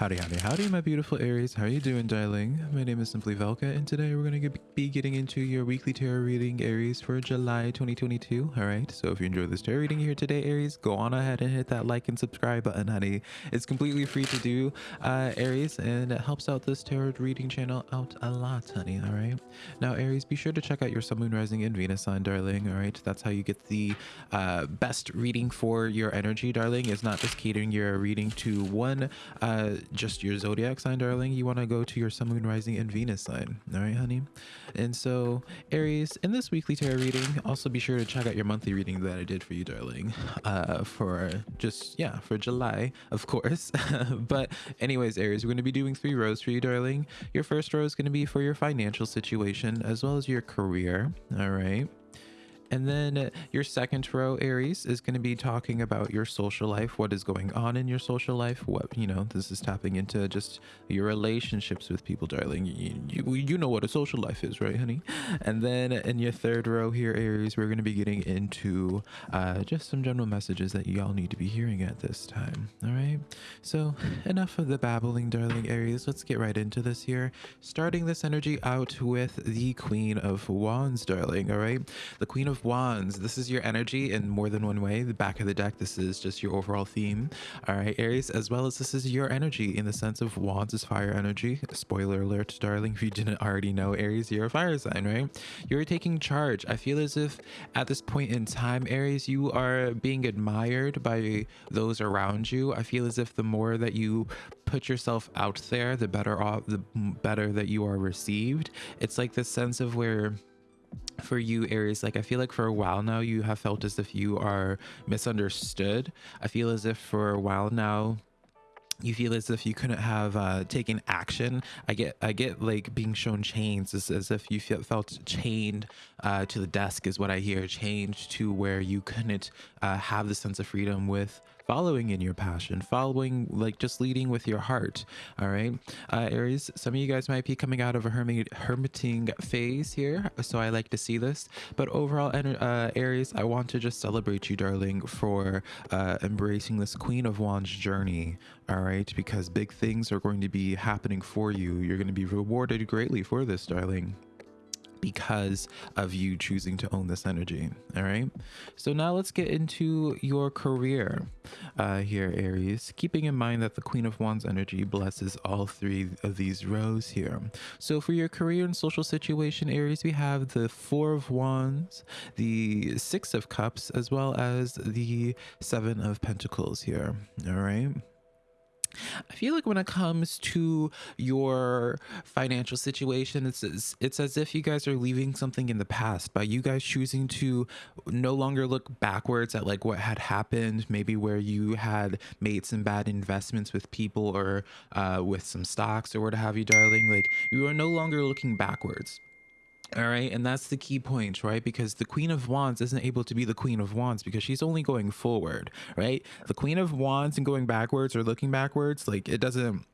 Howdy, howdy, howdy, my beautiful Aries. How are you doing, darling? My name is Simply Velka, and today we're going to be getting into your weekly tarot reading, Aries, for July 2022. All right, so if you enjoyed this tarot reading here today, Aries, go on ahead and hit that like and subscribe button, honey. It's completely free to do, uh, Aries, and it helps out this tarot reading channel out a lot, honey. All right, now, Aries, be sure to check out your Sun, Moon, Rising, and Venus sign, darling. All right, that's how you get the uh, best reading for your energy, darling. It's not just catering your reading to one. Uh, just your zodiac sign, darling, you want to go to your sun, moon, rising, and Venus sign. All right, honey. And so, Aries, in this weekly tarot reading, also be sure to check out your monthly reading that I did for you, darling, uh, for just, yeah, for July, of course. but, anyways, Aries, we're going to be doing three rows for you, darling. Your first row is going to be for your financial situation as well as your career. All right. And then your second row, Aries, is going to be talking about your social life, what is going on in your social life, what, you know, this is tapping into just your relationships with people, darling. You, you, you know what a social life is, right, honey? And then in your third row here, Aries, we're going to be getting into uh, just some general messages that y'all need to be hearing at this time, all right? So enough of the babbling, darling Aries. Let's get right into this here. Starting this energy out with the Queen of Wands, darling, all right? The Queen of Wands. This is your energy in more than one way. The back of the deck, this is just your overall theme. All right, Aries, as well as this is your energy in the sense of Wands is fire energy. Spoiler alert, darling, if you didn't already know, Aries, you're a fire sign, right? You're taking charge. I feel as if at this point in time, Aries, you are being admired by those around you. I feel as if the more that you put yourself out there, the better off, the better that you are received. It's like this sense of where for you aries like i feel like for a while now you have felt as if you are misunderstood i feel as if for a while now you feel as if you couldn't have uh, taken action. I get, I get like being shown chains as, as if you feel, felt chained uh, to the desk is what I hear. Chained to where you couldn't uh, have the sense of freedom with following in your passion, following like just leading with your heart. All right, uh, Aries. Some of you guys might be coming out of a hermit hermiting phase here, so I like to see this. But overall, uh, Aries, I want to just celebrate you, darling, for uh, embracing this Queen of Wands journey. All right, because big things are going to be happening for you. You're going to be rewarded greatly for this, darling because of you choosing to own this energy all right? So now let's get into your career uh here aries. Keeping in mind that the queen of wands energy blesses all three of these rows here. So for your career and social situation aries we have the four of wands the six of cups as well as the seven of pentacles here all right feel like when it comes to your financial situation, it's it's as if you guys are leaving something in the past by you guys choosing to no longer look backwards at like what had happened, maybe where you had made some bad investments with people or uh, with some stocks or what have you, darling. Like you are no longer looking backwards all right. And that's the key point, right? Because the Queen of Wands isn't able to be the Queen of Wands because she's only going forward, right? The Queen of Wands and going backwards or looking backwards, like it doesn't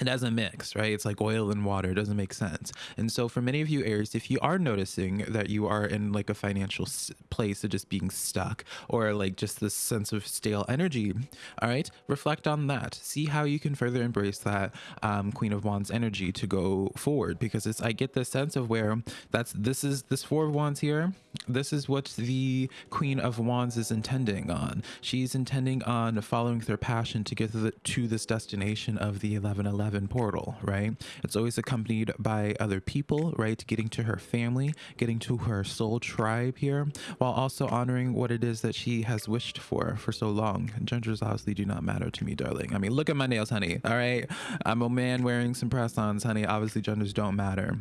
it doesn't mix, right? It's like oil and water. It doesn't make sense. And so, for many of you, Aries, if you are noticing that you are in like a financial place of just being stuck or like just this sense of stale energy, all right, reflect on that. See how you can further embrace that um, Queen of Wands energy to go forward because it's, I get the sense of where that's this is this Four of Wands here. This is what the Queen of Wands is intending on. She's intending on following their passion to get to, the, to this destination of the 1111 11 portal, right? It's always accompanied by other people, right? Getting to her family, getting to her soul tribe here, while also honoring what it is that she has wished for for so long. Genders obviously do not matter to me, darling. I mean, look at my nails, honey. All right. I'm a man wearing some press-ons, honey. Obviously, genders don't matter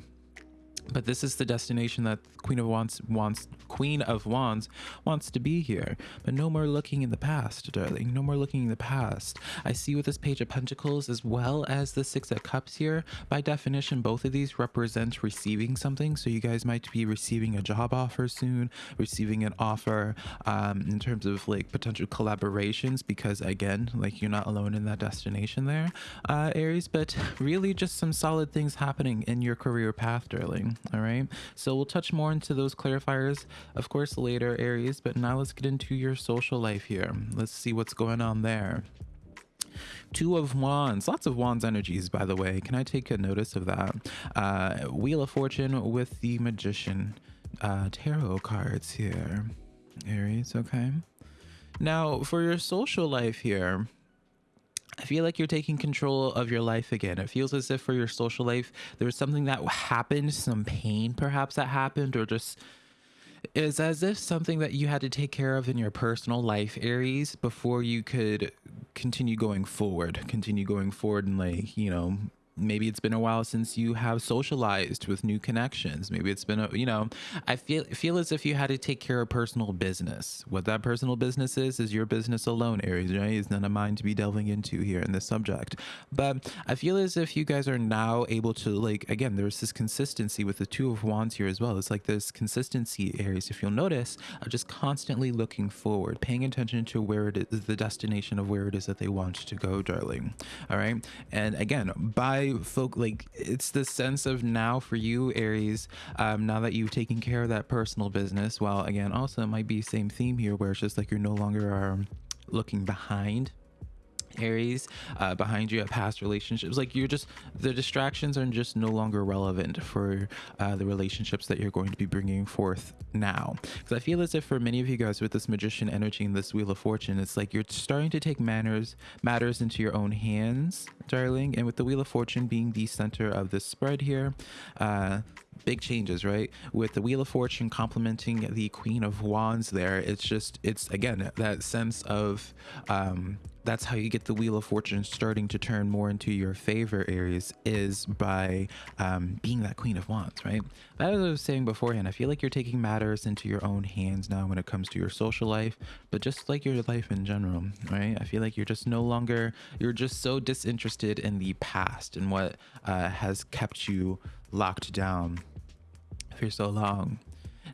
but this is the destination that queen of wands wants queen of wands wants to be here. But no more looking in the past darling. No more looking in the past. I see with this page of pentacles as well as the six of cups here. By definition both of these represent receiving something. So you guys might be receiving a job offer soon receiving an offer um, in terms of like potential collaborations because again like you're not alone in that destination there uh, aries. But really just some solid things happening in your career path darling all right so we'll touch more into those clarifiers of course later aries but now let's get into your social life here let's see what's going on there Two of Wands, lots of Wands energies, by the way. Can I take a notice of that? Uh, Wheel of Fortune with the Magician uh, tarot cards here. Aries, okay. Now, for your social life here, I feel like you're taking control of your life again. It feels as if for your social life, there was something that happened, some pain perhaps that happened, or just is as if something that you had to take care of in your personal life, Aries, before you could continue going forward, continue going forward and like, you know, maybe it's been a while since you have socialized with new connections. Maybe it's been a you know i feel feel as if you had to take care of personal business. What that personal business is is your business alone aries right? It's none of mine to be delving into here in this subject. But i feel as if you guys are now able to like again there's this consistency with the two of wands here as well. It's like this consistency aries if you'll notice of just constantly looking forward paying attention to where it is the destination of where it is that they want to go darling. All right? And again by folk like it's the sense of now for you aries um now that you've taken care of that personal business well again also it might be same theme here where it's just like you're no longer um, looking behind Aries uh, behind you at past relationships. Like you're just the distractions are just no longer relevant for uh, the relationships that you're going to be bringing forth now. Because I feel as if for many of you guys with this magician energy and this wheel of fortune, it's like you're starting to take manners matters into your own hands, darling. And with the wheel of fortune being the center of this spread here, uh, big changes, right? With the Wheel of Fortune complementing the Queen of Wands there, it's just, it's again, that sense of, um, that's how you get the Wheel of Fortune starting to turn more into your favor Aries is by um, being that Queen of Wands, right? As I was saying beforehand, I feel like you're taking matters into your own hands now when it comes to your social life, but just like your life in general, right? I feel like you're just no longer, you're just so disinterested in the past and what uh, has kept you locked down for so long.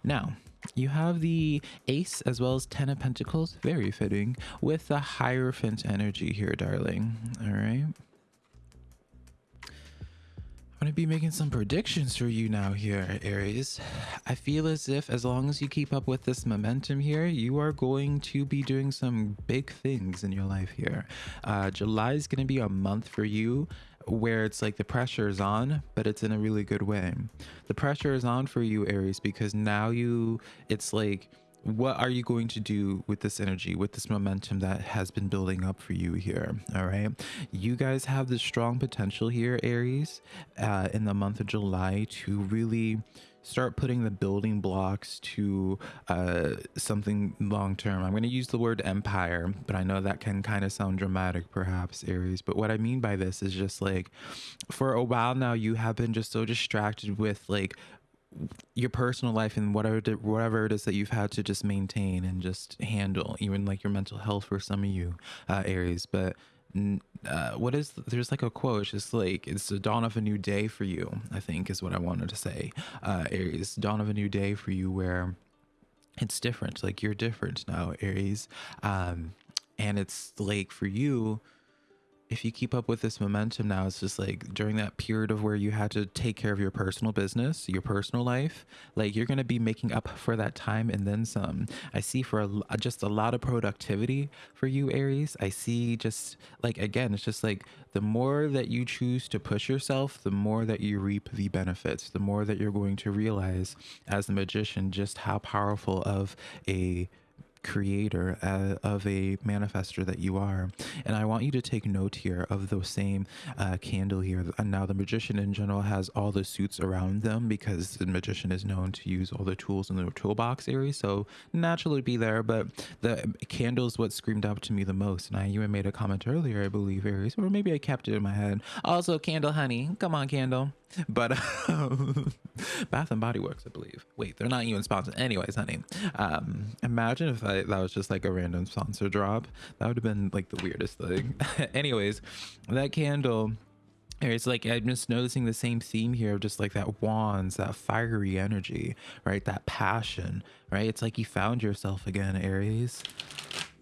Now, you have the ace as well as 10 of pentacles. Very fitting with the hierophant energy here darling. All right I'm to be making some predictions for you now here, Aries. I feel as if as long as you keep up with this momentum here, you are going to be doing some big things in your life here. Uh, July is to be a month for you where it's like the pressure is on, but it's in a really good way. The pressure is on for you, Aries, because now you, it's like, what are you going to do with this energy with this momentum that has been building up for you here all right you guys have this strong potential here aries uh, in the month of july to really start putting the building blocks to uh, something long term. I'm going to use the word empire, but I know that can kind of sound dramatic, perhaps, Aries. But what I mean by this is just like for a while now, you have been just so distracted with like your personal life and whatever whatever it is that you've had to just maintain and just handle even like your mental health for some of you uh aries but uh, what is there's like a quote it's just like it's the dawn of a new day for you i think is what i wanted to say uh aries dawn of a new day for you where it's different like you're different now aries um and it's like for you if you keep up with this momentum now, it's just like during that period of where you had to take care of your personal business, your personal life, like you're going to be making up for that time and then some. I see for a, uh, just a lot of productivity for you, Aries. I see just like, again, it's just like the more that you choose to push yourself, the more that you reap the benefits, the more that you're going to realize as the magician just how powerful of a creator uh, of a manifester that you are. And i want you to take note here of the same uh, candle here. And now the magician in general has all the suits around them because the magician is known to use all the tools in the toolbox area. So naturally be there but the candle is what screamed out to me the most. And i even made a comment earlier i believe aries or maybe i kept it in my head. Also candle honey. Come on candle but um, Bath and Body Works, I believe. Wait, they're not even sponsored. Anyways, honey, um, imagine if I, that was just like a random sponsor drop. That would have been like the weirdest thing. Anyways, that candle. It's like I'm just noticing the same theme here of just like that wands, that fiery energy, right? That passion, right? It's like you found yourself again, Aries.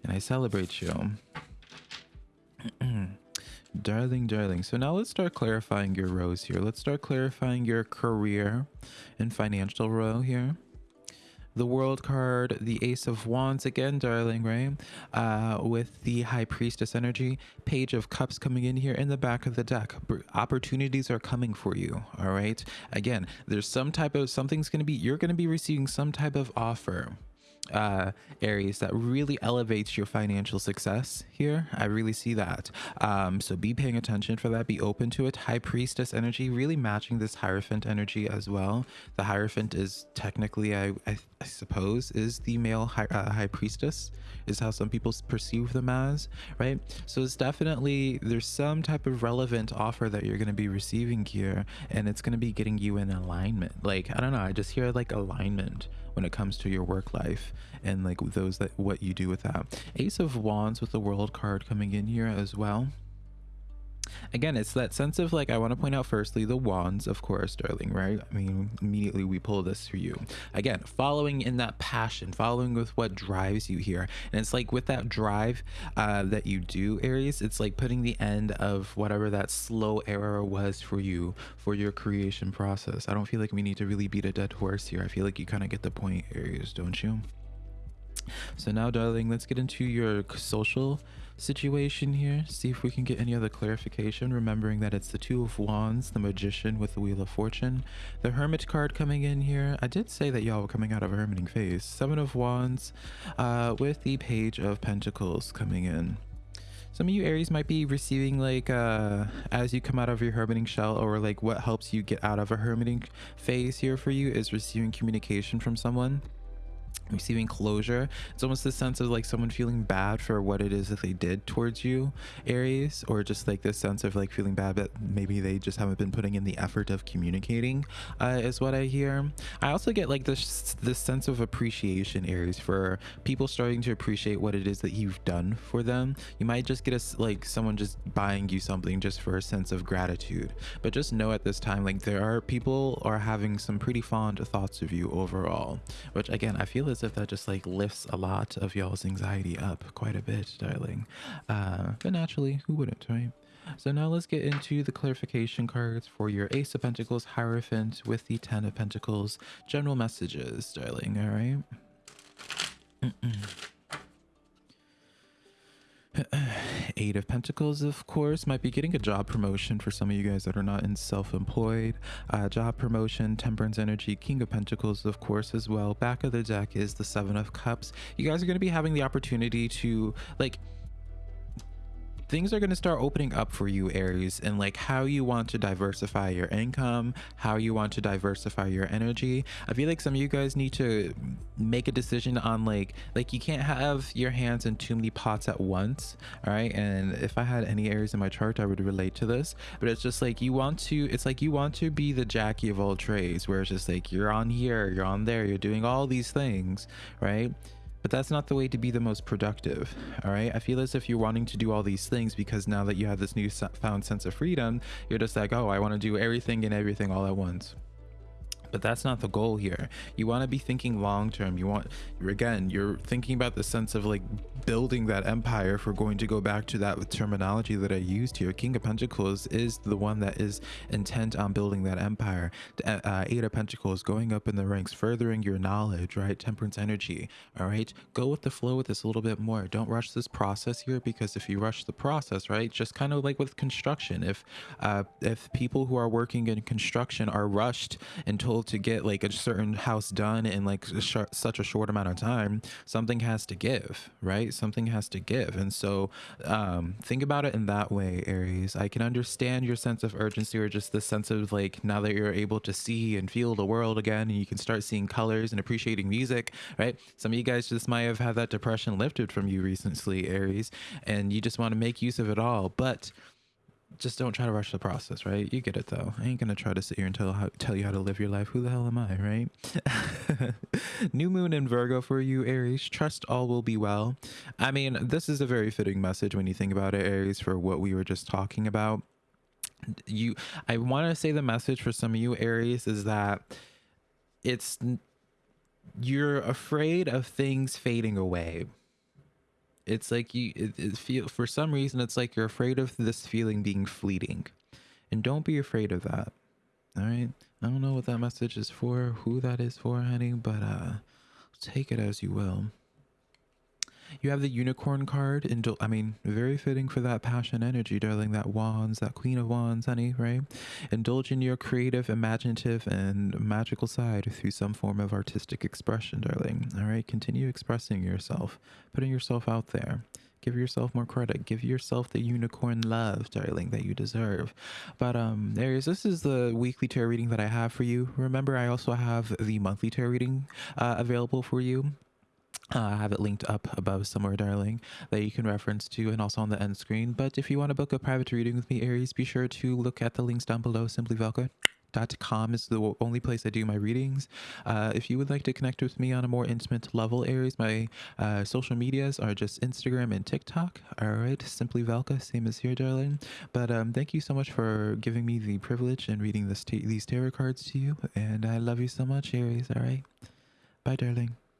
And I celebrate you. Darling, darling. So now let's start clarifying your rows here. Let's start clarifying your career and financial row here. the world card, the ace of wands again, darling, right? Uh, with the high priestess energy, page of cups coming in here in the back of the deck. Opportunities are coming for you, all right? Again, there's some type of, something's going to be, you're going to be receiving some type of offer uh, Aries that really elevates your financial success here. I really see that. Um, so be paying attention for that. Be open to it. High Priestess energy really matching this Hierophant energy as well. The Hierophant is technically, I, I, I suppose, is the male high, uh, high Priestess is how some people perceive them as, right? So it's definitely, there's some type of relevant offer that you're going to be receiving here and it's going to be getting you in alignment. Like, I don't know, I just hear like alignment when it comes to your work life and like those that what you do with that. Ace of Wands with the World card coming in here as well. Again it's that sense of like i want to point out firstly the wands of course darling right? I mean immediately we pull this for you. Again following in that passion following with what drives you here. And it's like with that drive uh, that you do aries it's like putting the end of whatever that slow era was for you for your creation process. I don't feel like we need to really beat a dead horse here. I feel like you kind of get the point aries don't you so now darling let's get into your social situation here. See if we can get any other clarification, remembering that it's the Two of Wands, the Magician with the Wheel of Fortune. The Hermit card coming in here. I did say that y'all were coming out of a hermiting phase. Seven of Wands uh, with the Page of Pentacles coming in. Some of you Aries might be receiving like uh, as you come out of your hermiting shell or like what helps you get out of a hermiting phase here for you is receiving communication from someone receiving closure. It's almost this sense of like someone feeling bad for what it is that they did towards you aries or just like this sense of like feeling bad that maybe they just haven't been putting in the effort of communicating uh, is what i hear. I also get like this this sense of appreciation aries for people starting to appreciate what it is that you've done for them. You might just get a like someone just buying you something just for a sense of gratitude. But just know at this time like there are people are having some pretty fond thoughts of you overall which again i feel as if that just like lifts a lot of y'all's anxiety up quite a bit, darling. Uh, but naturally, who wouldn't, right? So now let's get into the clarification cards for your Ace of Pentacles Hierophant with the Ten of Pentacles general messages, darling, all right? Mm -mm. Eight of Pentacles, of course, might be getting a job promotion for some of you guys that are not in self-employed. Uh, job promotion, Temperance Energy, King of Pentacles, of course, as well. Back of the deck is the Seven of Cups. You guys are going to be having the opportunity to, like, things are going to start opening up for you aries and like how you want to diversify your income how you want to diversify your energy. I feel like some of you guys need to make a decision on like like you can't have your hands in too many pots at once all right? And if i had any Aries in my chart i would relate to this. But it's just like you want to it's like you want to be the jackie of all trades where it's just like you're on here you're on there you're doing all these things right but that's not the way to be the most productive all right? I feel as if you're wanting to do all these things because now that you have this new found sense of freedom you're just like oh i want to do everything and everything all at once. But that's not the goal here. You want to be thinking long term. You want again you're thinking about the sense of like building that empire if we're going to go back to that terminology that i used here king of pentacles is the one that is intent on building that empire. Uh, uh, eight of pentacles going up in the ranks furthering your knowledge right? Temperance energy all right? Go with the flow with this a little bit more. Don't rush this process here because if you rush the process right just kind of like with construction if uh if people who are working in construction are rushed and told to get like a certain house done in like a such a short amount of time, something has to give, right? Something has to give. And so um, think about it in that way, Aries. I can understand your sense of urgency or just the sense of like now that you're able to see and feel the world again and you can start seeing colors and appreciating music, right? Some of you guys just might have had that depression lifted from you recently, Aries, and you just want to make use of it all. But just don't try to rush the process, right? You get it though. I ain't gonna try to sit here and tell how, tell you how to live your life. Who the hell am I, right? New moon in Virgo for you, Aries. Trust all will be well. I mean, this is a very fitting message when you think about it, Aries, for what we were just talking about. You, I want to say the message for some of you, Aries, is that it's you're afraid of things fading away it's like you it, it feel for some reason it's like you're afraid of this feeling being fleeting. And don't be afraid of that. All right i don't know what that message is for who that is for honey but uh take it as you will. You have the unicorn card. Indul- I mean, very fitting for that passion energy, darling. That wands, that queen of wands, honey, right? Indulge in your creative, imaginative, and magical side through some form of artistic expression, darling. All right, continue expressing yourself, putting yourself out there. Give yourself more credit. Give yourself the unicorn love, darling, that you deserve. But um, Aries, this is the weekly tarot reading that I have for you. Remember, I also have the monthly tarot reading uh, available for you. Uh, I have it linked up above somewhere, darling, that you can reference to and also on the end screen. But if you want to book a private reading with me, Aries, be sure to look at the links down below. SimplyVelka.com is the only place I do my readings. Uh, if you would like to connect with me on a more intimate level, Aries, my uh, social medias are just Instagram and TikTok. All right, Simply Velka, same as here, darling. But um, thank you so much for giving me the privilege and reading this these tarot cards to you. And I love you so much, Aries. All right. Bye, darling.